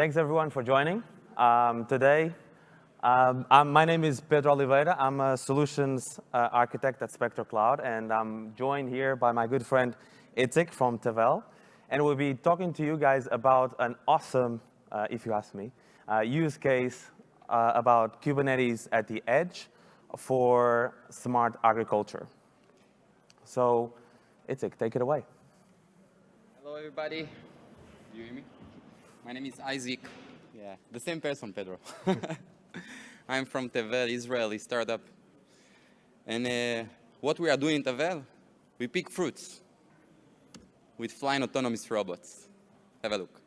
Thanks everyone for joining. Um, today, um, my name is Pedro Oliveira. I'm a solutions uh, architect at Spectro Cloud, and I'm joined here by my good friend Itzik from Tevel. And we'll be talking to you guys about an awesome, uh, if you ask me, uh, use case uh, about Kubernetes at the edge for smart agriculture. So, Itzik, take it away. Hello, everybody. Do you hear me? My name is Isaac. Yeah, the same person, Pedro. I'm from Tevel, Israeli startup. And uh, what we are doing in Tevel, we pick fruits with flying autonomous robots. Have a look.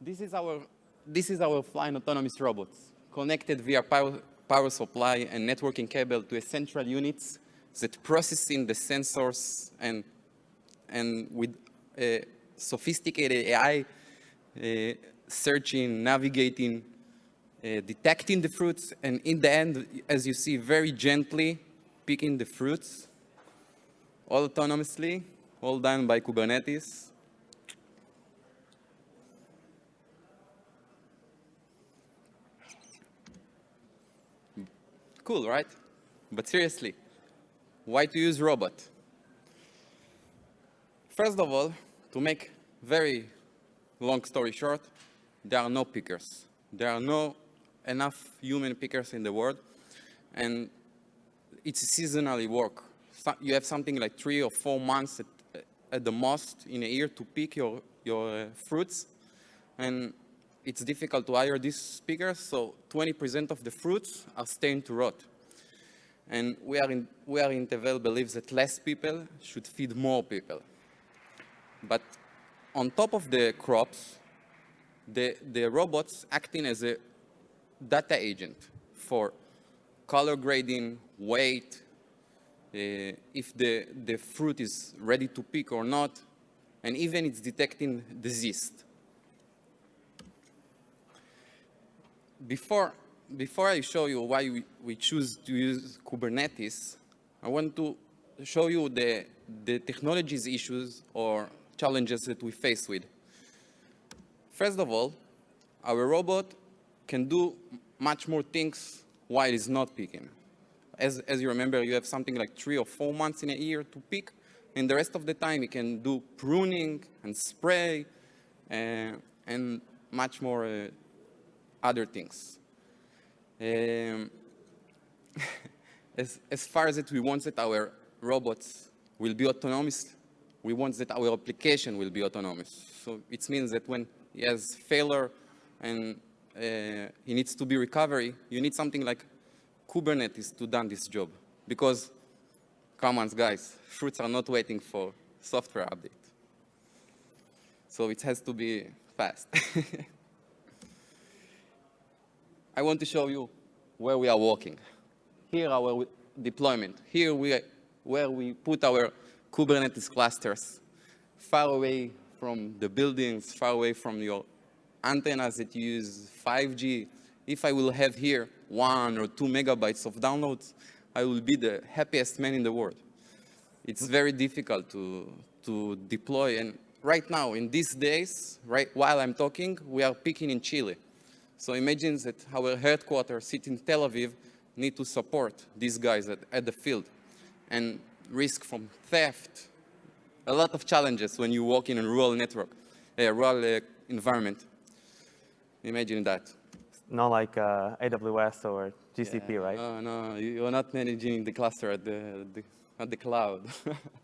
This is our, this is our flying autonomous robots, connected via power, power supply and networking cable to a central units that processing the sensors and, and with uh, sophisticated AI, uh, searching, navigating, uh, detecting the fruits, and in the end, as you see, very gently picking the fruits, all autonomously, all done by Kubernetes. Cool, right? But seriously, why to use robot? First of all, to make very long story short, there are no pickers. There are no enough human pickers in the world, and it's seasonally work. So you have something like three or four months at, at the most in a year to pick your, your uh, fruits, and it's difficult to hire these pickers, so 20% of the fruits are staying to rot. And we are in, we are in Tevel believes that less people should feed more people. But on top of the crops, the, the robots acting as a data agent for color grading, weight, uh, if the, the fruit is ready to pick or not, and even it's detecting disease. Before before I show you why we, we choose to use Kubernetes, I want to show you the, the technologies issues or challenges that we face with. First of all, our robot can do much more things while it's not picking. As, as you remember, you have something like three or four months in a year to pick, and the rest of the time it can do pruning and spray uh, and much more uh, other things. Um, as, as far as it, we want that our robots will be autonomous, we want that our application will be autonomous. So it means that when he has failure and uh, he needs to be recovery, you need something like Kubernetes to done this job. Because, come on, guys, fruits are not waiting for software update. So it has to be fast. I want to show you where we are working. Here our deployment. Here we where we put our Kubernetes clusters far away from the buildings, far away from your antennas that use 5G. If I will have here one or two megabytes of downloads, I will be the happiest man in the world. It's very difficult to, to deploy. And right now, in these days, right while I'm talking, we are picking in Chile. So imagine that our headquarters sit in Tel Aviv need to support these guys at, at the field and risk from theft, a lot of challenges when you work in a rural network, a rural uh, environment. Imagine that. Not like uh, AWS or GCP, yeah. right? No, no, you're not managing the cluster at the, the at the cloud,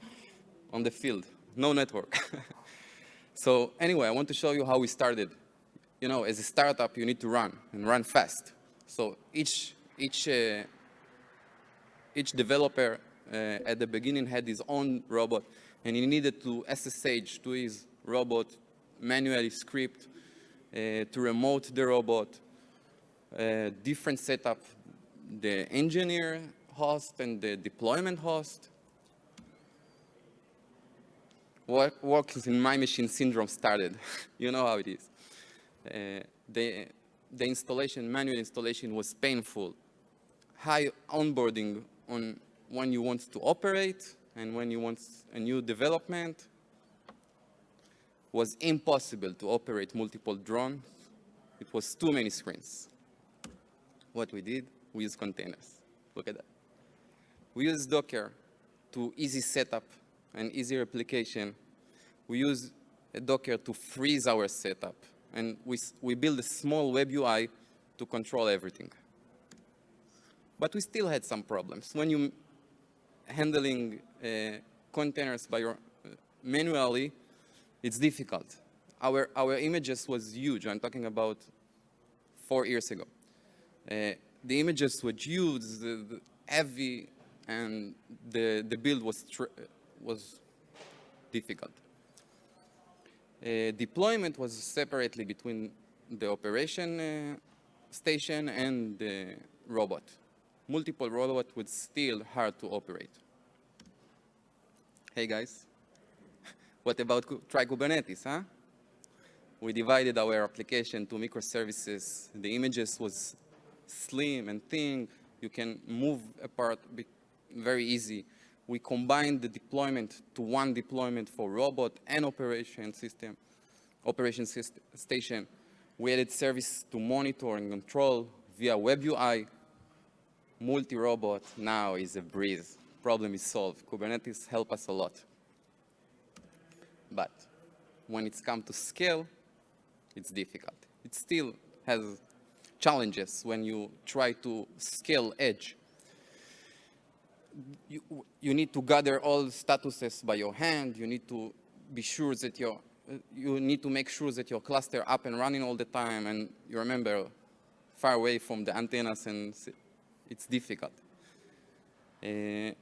on the field, no network. so anyway, I want to show you how we started you know, as a startup, you need to run and run fast. So each, each, uh, each developer uh, at the beginning had his own robot and he needed to SSH to his robot, manually script, uh, to remote the robot, uh, different setup, the engineer host and the deployment host. Work, works in my machine syndrome started. you know how it is. Uh, the, the installation, manual installation was painful. High onboarding on when you want to operate and when you want a new development, was impossible to operate multiple drones. It was too many screens. What we did, we used containers. Look at that. We use Docker to easy setup and easy replication. We use Docker to freeze our setup. And we, we build a small web UI to control everything. But we still had some problems. When you handling uh, containers by your, uh, manually, it's difficult. Our, our images was huge. I'm talking about four years ago. Uh, the images were huge, the, the heavy, and the, the build was, was difficult. Uh, deployment was separately between the operation uh, station and the robot. Multiple robot was still hard to operate. Hey guys, what about try Kubernetes, huh? We divided our application to microservices. The images was slim and thin. You can move apart very easy. We combined the deployment to one deployment for robot and operation system, operation system, station. We added service to monitor and control via web UI. Multi-robot now is a breeze. Problem is solved. Kubernetes help us a lot. But when it's come to scale, it's difficult. It still has challenges when you try to scale edge you, you need to gather all statuses by your hand. You need to be sure that your, you need to make sure that your cluster up and running all the time. And you remember, far away from the antennas and it's difficult. Uh,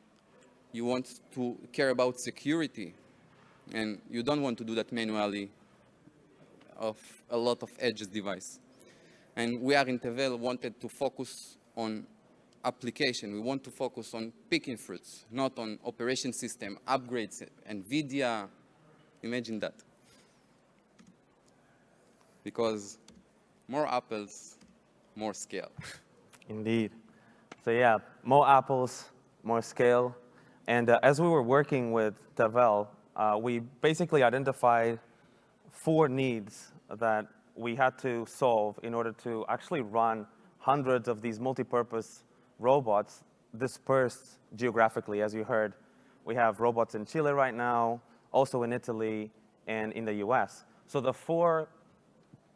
you want to care about security and you don't want to do that manually of a lot of edges device. And we are in Tevel wanted to focus on application. We want to focus on picking fruits, not on operation system, upgrades, NVIDIA. Imagine that. Because more apples, more scale. Indeed. So yeah, more apples, more scale. And uh, as we were working with Tevel, uh, we basically identified four needs that we had to solve in order to actually run hundreds of these multi-purpose robots dispersed geographically, as you heard. We have robots in Chile right now, also in Italy, and in the US. So the four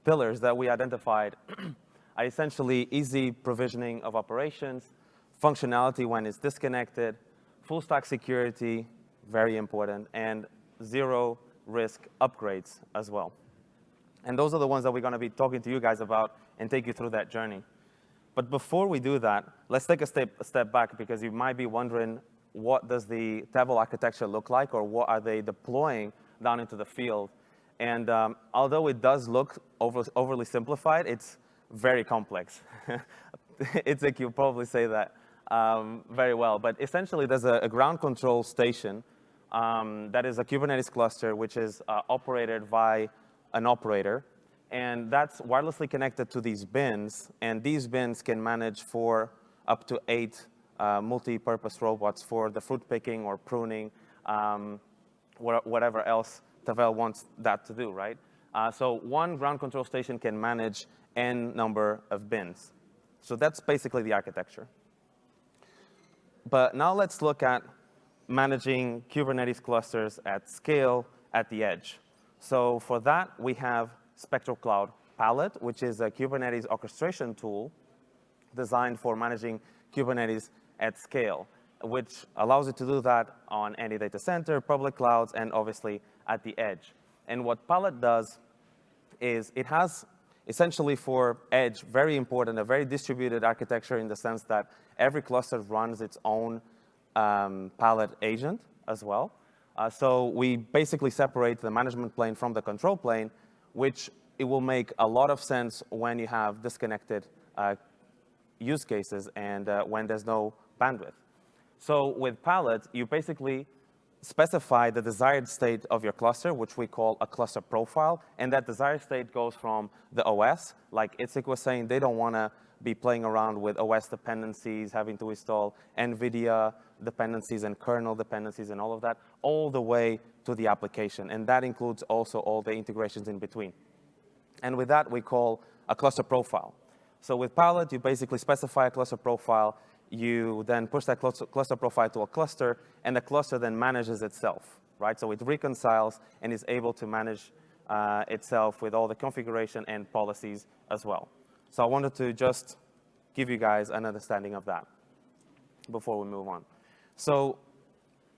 pillars that we identified are essentially easy provisioning of operations, functionality when it's disconnected, full stack security, very important, and zero risk upgrades as well. And those are the ones that we're gonna be talking to you guys about and take you through that journey. But before we do that, let's take a step, a step back because you might be wondering what does the Tevel architecture look like or what are they deploying down into the field. And um, although it does look over, overly simplified, it's very complex. it's like you probably say that um, very well. But essentially, there's a, a ground control station um, that is a Kubernetes cluster, which is uh, operated by an operator. And that's wirelessly connected to these bins, and these bins can manage for up to eight uh, multi-purpose robots for the fruit picking or pruning, um, whatever else Tevel wants that to do, right? Uh, so one ground control station can manage n number of bins. So that's basically the architecture. But now let's look at managing Kubernetes clusters at scale at the edge. So for that, we have Spectro Cloud Palette, which is a Kubernetes orchestration tool designed for managing Kubernetes at scale, which allows you to do that on any data center, public clouds, and obviously at the edge. And what Palette does is it has essentially for edge, very important, a very distributed architecture in the sense that every cluster runs its own um, Palette agent as well. Uh, so we basically separate the management plane from the control plane which it will make a lot of sense when you have disconnected uh, use cases and uh, when there's no bandwidth. So with Palette, you basically specify the desired state of your cluster, which we call a cluster profile, and that desired state goes from the OS, like Itzik was saying, they don't want to be playing around with OS dependencies, having to install NVIDIA dependencies and kernel dependencies and all of that, all the way to the application. And that includes also all the integrations in between. And with that, we call a cluster profile. So with Palette, you basically specify a cluster profile, you then push that cluster profile to a cluster, and the cluster then manages itself, right? So it reconciles and is able to manage uh, itself with all the configuration and policies as well. So I wanted to just give you guys an understanding of that before we move on. So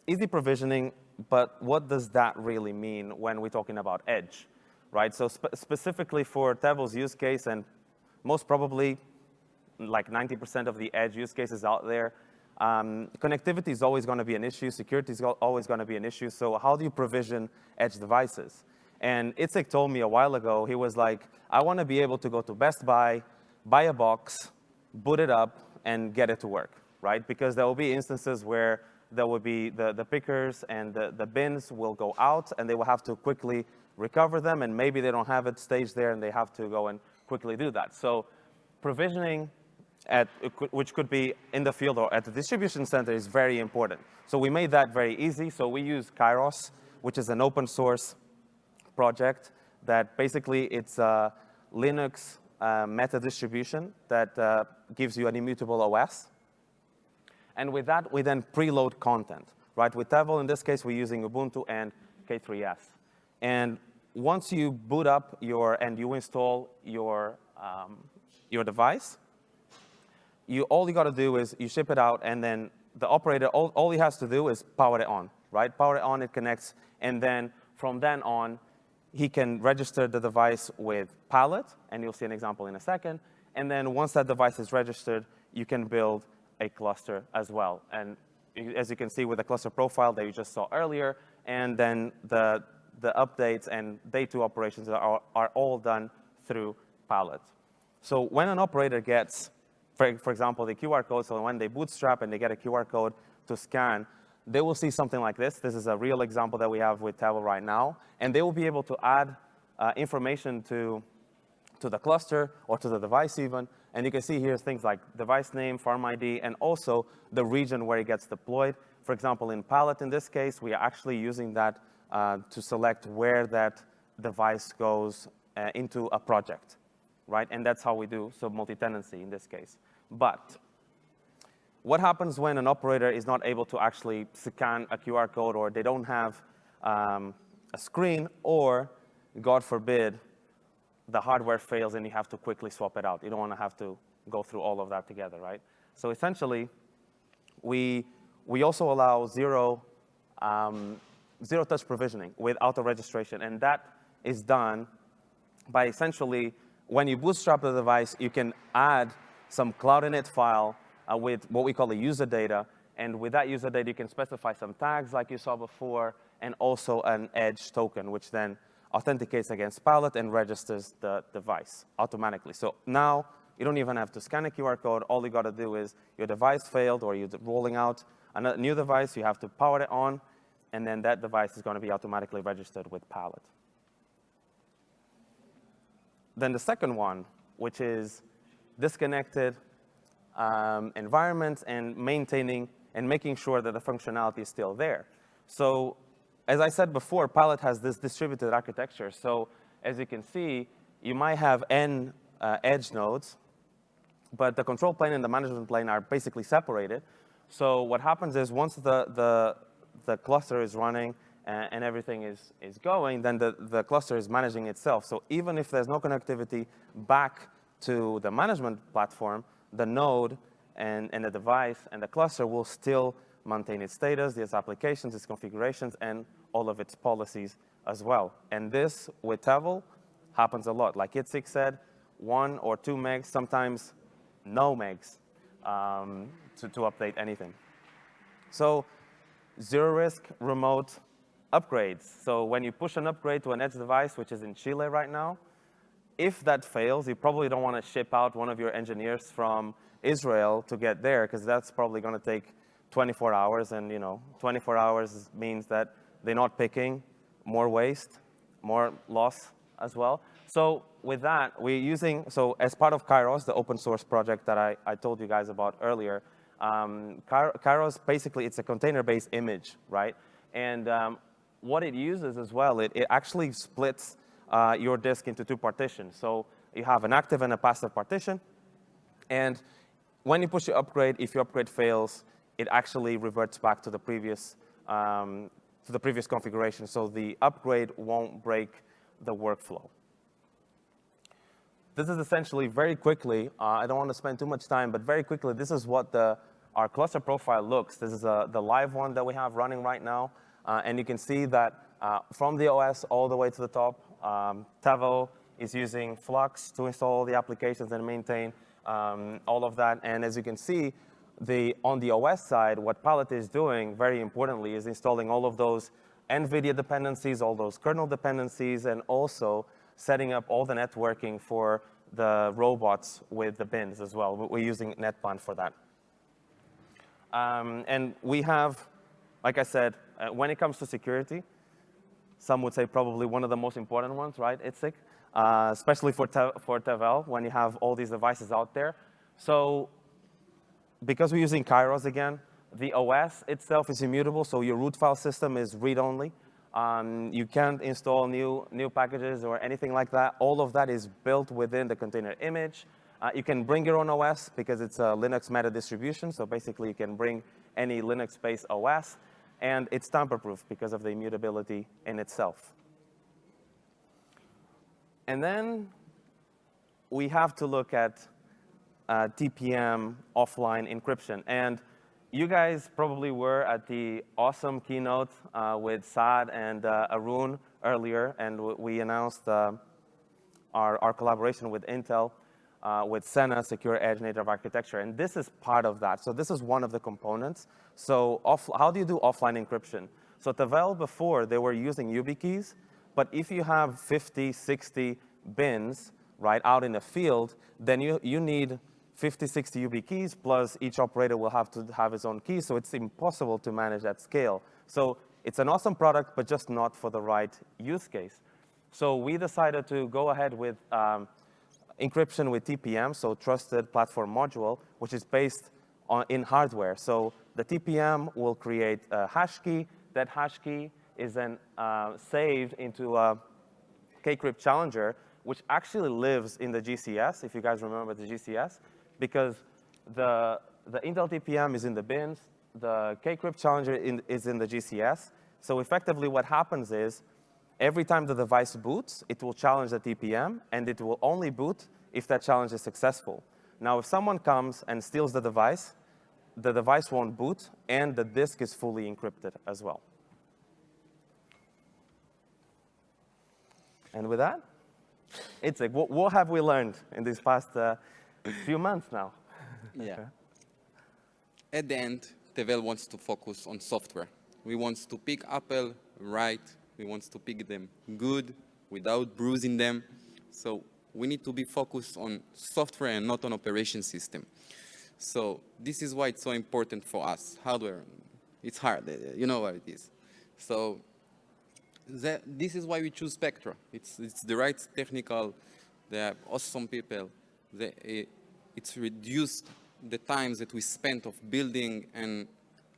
easy provisioning, but what does that really mean when we're talking about edge, right? So spe specifically for Tevel's use case, and most probably like 90% of the edge use cases out there, um, connectivity is always going to be an issue. Security is always going to be an issue. So how do you provision edge devices? And Itzik told me a while ago, he was like, I want to be able to go to Best Buy, buy a box, boot it up, and get it to work, right? Because there will be instances where there will be the, the pickers and the, the bins will go out, and they will have to quickly recover them, and maybe they don't have it staged there, and they have to go and quickly do that. So provisioning, at, which could be in the field or at the distribution center, is very important. So we made that very easy. So we use Kairos, which is an open source project that basically it's a Linux uh, meta distribution that uh, gives you an immutable OS. And with that, we then preload content, right? With Tevel, in this case, we're using Ubuntu and K3S. And once you boot up your, and you install your, um, your device, you, all you got to do is you ship it out, and then the operator, all, all he has to do is power it on, right? Power it on, it connects, and then from then on, he can register the device with Palette, and you'll see an example in a second. And then once that device is registered, you can build a cluster as well. And as you can see with the cluster profile that you just saw earlier, and then the, the updates and day two operations are, are all done through Palette. So when an operator gets, for, for example, the QR code, so when they bootstrap and they get a QR code to scan, they will see something like this. This is a real example that we have with Tevel right now. And they will be able to add uh, information to, to the cluster or to the device even. And you can see here things like device name, farm ID, and also the region where it gets deployed. For example, in Palette in this case, we are actually using that uh, to select where that device goes uh, into a project, right? And that's how we do so multi-tenancy in this case. But what happens when an operator is not able to actually scan a QR code or they don't have um, a screen or, God forbid, the hardware fails and you have to quickly swap it out. You don't want to have to go through all of that together, right? So essentially, we, we also allow zero, um, zero touch provisioning with auto registration. And that is done by essentially, when you bootstrap the device, you can add some Cloud Init file uh, with what we call the user data. And with that user data, you can specify some tags like you saw before, and also an edge token, which then authenticates against Palette and registers the device automatically. So now you don't even have to scan a QR code. All you got to do is your device failed or you're rolling out a new device, you have to power it on, and then that device is going to be automatically registered with Palette. Then the second one, which is disconnected um, environments and maintaining and making sure that the functionality is still there. So as I said before, Palette has this distributed architecture. So as you can see, you might have n uh, edge nodes, but the control plane and the management plane are basically separated. So what happens is once the, the, the cluster is running and, and everything is, is going, then the, the cluster is managing itself. So even if there's no connectivity back to the management platform, the node and, and the device and the cluster will still maintain its status, its applications, its configurations, and all of its policies as well. And this, with Tevel, happens a lot. Like Itzik said, one or two megs, sometimes no megs um, to, to update anything. So zero risk remote upgrades. So when you push an upgrade to an edge device, which is in Chile right now, if that fails, you probably don't want to ship out one of your engineers from Israel to get there, because that's probably going to take 24 hours, and you know, 24 hours means that they're not picking, more waste, more loss as well. So with that, we're using, so as part of Kairos, the open source project that I, I told you guys about earlier, um, Kairos, basically, it's a container-based image, right? And um, what it uses as well, it, it actually splits uh, your disk into two partitions. So you have an active and a passive partition. And when you push the upgrade, if your upgrade fails, it actually reverts back to the previous um, to the previous configuration. So the upgrade won't break the workflow. This is essentially very quickly, uh, I don't want to spend too much time, but very quickly, this is what the, our cluster profile looks. This is uh, the live one that we have running right now. Uh, and you can see that uh, from the OS all the way to the top, um, Tevel is using Flux to install the applications and maintain um, all of that. And as you can see, the, on the OS side, what Palette is doing, very importantly, is installing all of those NVIDIA dependencies, all those kernel dependencies, and also setting up all the networking for the robots with the bins as well. We're using NetBAN for that. Um, and we have, like I said, uh, when it comes to security, some would say probably one of the most important ones, right, Itzik? Uh, especially for, te for Tevel, when you have all these devices out there. So because we're using Kairos again, the OS itself is immutable, so your root file system is read-only. Um, you can't install new, new packages or anything like that. All of that is built within the container image. Uh, you can bring your own OS because it's a Linux meta distribution, so basically you can bring any Linux-based OS, and it's tamper-proof because of the immutability in itself. And then we have to look at uh, TPM offline encryption. And you guys probably were at the awesome keynote uh, with Saad and uh, Arun earlier, and we announced uh, our, our collaboration with Intel uh, with Sena Secure Edge Native Architecture, and this is part of that. So this is one of the components. So how do you do offline encryption? So Tevel before, they were using YubiKeys, but if you have 50, 60 bins, right, out in the field, then you, you need 50, 60 UB YubiKeys, plus each operator will have to have his own key, so it's impossible to manage that scale. So it's an awesome product, but just not for the right use case. So we decided to go ahead with um, encryption with TPM, so Trusted Platform Module, which is based on, in hardware. So the TPM will create a hash key. That hash key is then uh, saved into a Kcrypt Challenger, which actually lives in the GCS, if you guys remember the GCS because the, the Intel TPM is in the bins, the Kcrypt Challenger in, is in the GCS. So effectively what happens is every time the device boots, it will challenge the TPM, and it will only boot if that challenge is successful. Now, if someone comes and steals the device, the device won't boot, and the disk is fully encrypted as well. And with that, it's like, what, what have we learned in these past uh, few months now. yeah. Okay. At the end, Tevel wants to focus on software. We want to pick Apple right. We want to pick them good without bruising them. So we need to be focused on software and not on operation system. So this is why it's so important for us. Hardware, it's hard. Uh, you know what it is. So that, this is why we choose Spectro. It's, it's the right technical, they are awesome people the, eh, it's reduced the times that we spent of building and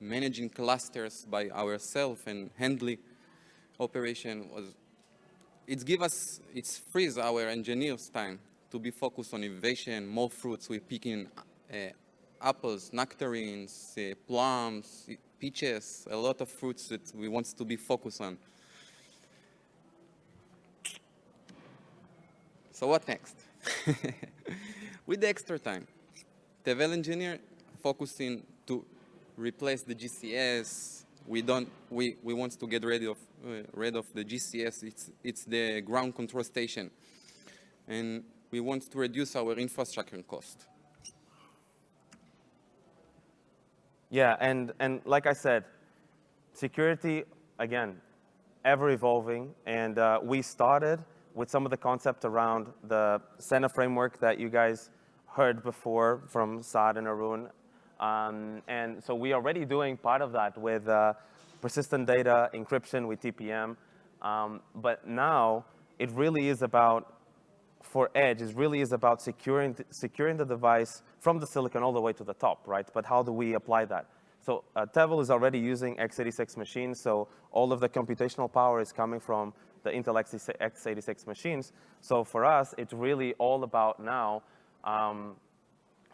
managing clusters by ourselves and handling operation was it gives us it's frees our engineers time to be focused on innovation more fruits we're picking uh, apples nectarines uh, plums peaches a lot of fruits that we want to be focused on so what next with the extra time. Tevel engineer focusing to replace the GCS. We don't. We we want to get rid of uh, rid of the GCS. It's it's the ground control station, and we want to reduce our infrastructure cost. Yeah, and and like I said, security again, ever evolving, and uh, we started with some of the concept around the Sena framework that you guys heard before from Saad and Arun. Um, and so we're already doing part of that with uh, persistent data encryption with TPM. Um, but now it really is about for edge it really is about securing, securing the device from the silicon all the way to the top, right? But how do we apply that? So uh, Tevel is already using x86 machines, so all of the computational power is coming from the Intel x86 machines. So for us, it's really all about now um,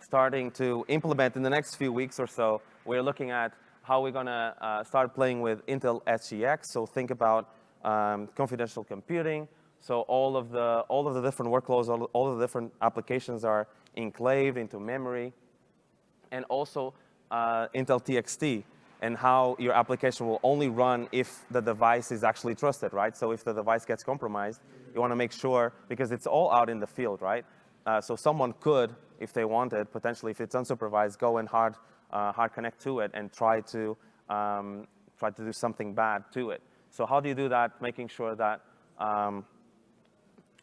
starting to implement in the next few weeks or so. We're looking at how we're going to uh, start playing with Intel SGX. So think about um, confidential computing. So all of the all of the different workloads, all, all of the different applications are enclaved into memory, and also uh, Intel TXT and how your application will only run if the device is actually trusted, right? So if the device gets compromised, you want to make sure, because it's all out in the field, right? Uh, so someone could, if they wanted, potentially, if it's unsupervised, go and hard, uh, hard connect to it and try to, um, try to do something bad to it. So how do you do that, making sure that um,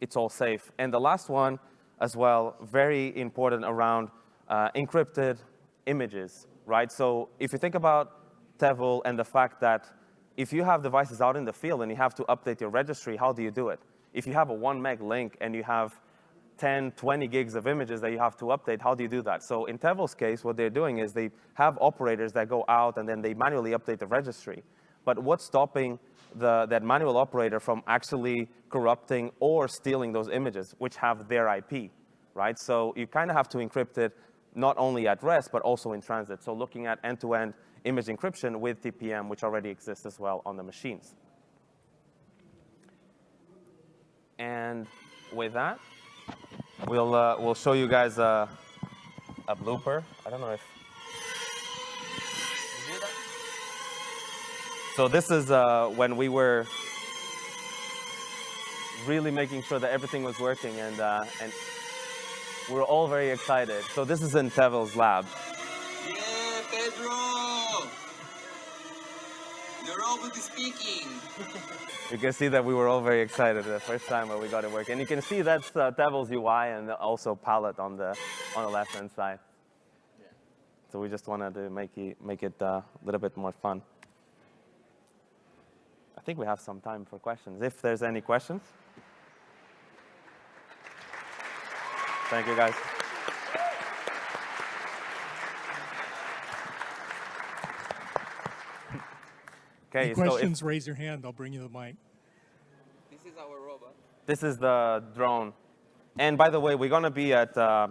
it's all safe? And the last one as well, very important around uh, encrypted images, right? So if you think about Tevel and the fact that if you have devices out in the field and you have to update your registry, how do you do it? If you have a one meg link and you have 10, 20 gigs of images that you have to update, how do you do that? So in Tevel's case, what they're doing is they have operators that go out and then they manually update the registry. But what's stopping the, that manual operator from actually corrupting or stealing those images, which have their IP, right? So you kind of have to encrypt it not only at rest, but also in transit. So looking at end-to-end -end image encryption with TPM, which already exists as well on the machines. And with that, we'll, uh, we'll show you guys a, a blooper. I don't know if So this is uh, when we were really making sure that everything was working and, uh, and we're all very excited. So this is in Tevel's lab. Yeah, Pedro! The robot is speaking. you can see that we were all very excited the first time when we got it working. And you can see that's uh, Tevel's UI and also palette on the, on the left-hand side. Yeah. So we just wanted to make it, make it uh, a little bit more fun. I think we have some time for questions, if there's any questions. Thank you, guys. Okay, Any questions, so if, raise your hand. I'll bring you the mic. This is our robot. This is the drone. And by the way, we're going to be at, uh,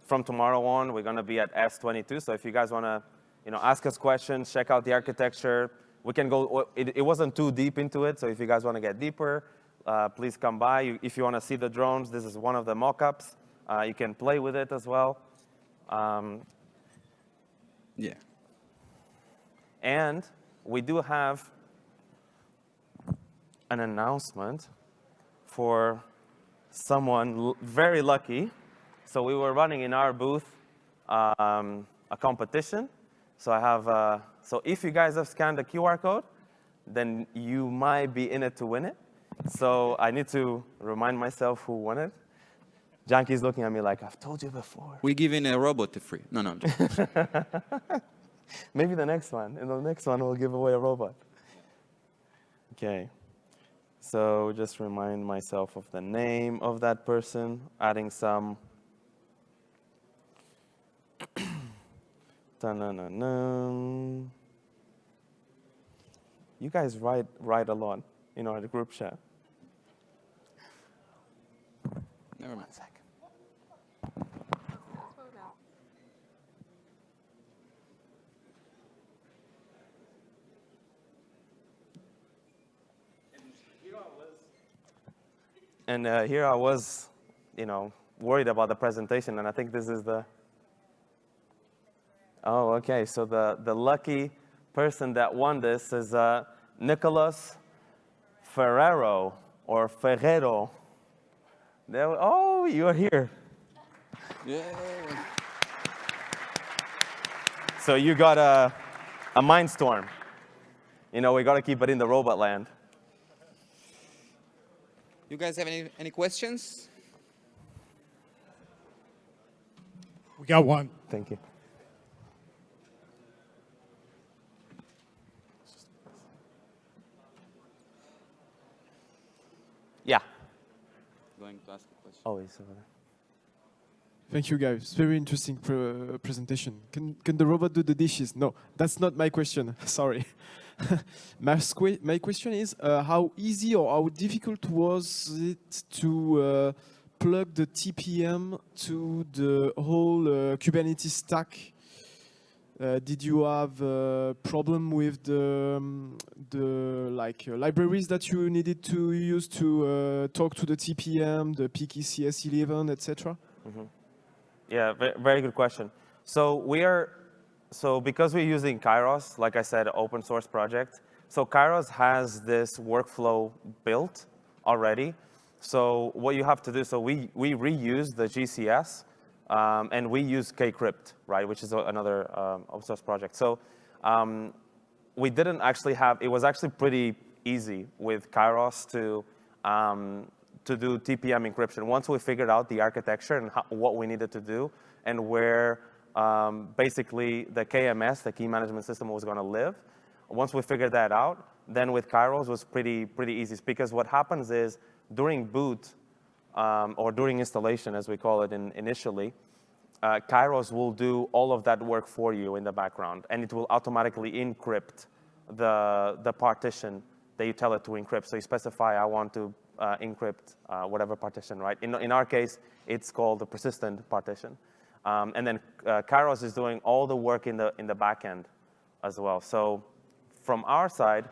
from tomorrow on, we're going to be at S22. So if you guys want to you know, ask us questions, check out the architecture, we can go, it, it wasn't too deep into it. So if you guys want to get deeper, uh, please come by. If you want to see the drones, this is one of the mock-ups. Uh, you can play with it as well. Um, yeah. And we do have an announcement for someone very lucky. So we were running in our booth um, a competition. So I have, uh, so if you guys have scanned the QR code, then you might be in it to win it. So I need to remind myself who won it. Janky's looking at me like, I've told you before. We're giving a robot to free. No, no. Maybe the next one. In the next one, we'll give away a robot. Okay. So just remind myself of the name of that person, adding some. you guys write, write a lot, at the group chat. Never mind. And uh, here I was, you know, worried about the presentation, and I think this is the, oh, okay, so the, the lucky person that won this is uh, Nicholas Ferrero, or Ferrero. There, oh, you're here. Yeah. So you got a, a Mindstorm. You know, we got to keep it in the robot land. You guys have any, any questions? We got one. Thank you. Yeah. going to ask a question. Always. Uh, Thank you, guys. Very interesting pr- presentation. Can, can the robot do the dishes? No, that's not my question. Sorry. my, my question is uh, how easy or how difficult was it to uh, plug the TPM to the whole uh, Kubernetes stack? Uh, did you have a problem with the, um, the like uh, libraries that you needed to use to talk to the TPM, the PKCS11, etc.? Yeah, very good question. So we are, so because we're using Kairos, like I said, open source project, so Kairos has this workflow built already. So what you have to do, so we, we reuse the GCS um, and we use Kcrypt, right, which is another um, open source project. So um, we didn't actually have, it was actually pretty easy with Kairos to, um, to do TPM encryption. Once we figured out the architecture and how, what we needed to do and where um, basically the KMS, the key management system, was going to live, once we figured that out, then with Kairos was pretty, pretty easy because what happens is during boot um, or during installation, as we call it in, initially, uh, Kairos will do all of that work for you in the background, and it will automatically encrypt the, the partition that you tell it to encrypt. So you specify, I want to uh, encrypt uh, whatever partition, right? In, in our case, it's called the persistent partition. Um, and then uh, Kairos is doing all the work in the, in the backend as well. So from our side,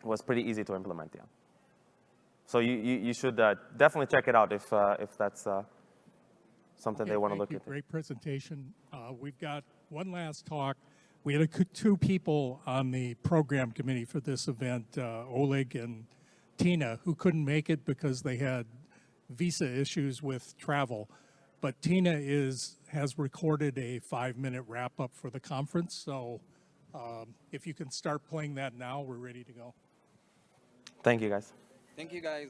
it was pretty easy to implement, yeah. So you, you, you should uh, definitely check it out if, uh, if that's uh, something they want to look you. into. Great presentation. Uh, We've got one last talk. We had a two people on the program committee for this event, uh, Oleg and Tina, who couldn't make it because they had visa issues with travel. But Tina is, has recorded a five-minute wrap-up for the conference, so um, if you can start playing that now, we're ready to go. Thank you, guys. Thank you, guys.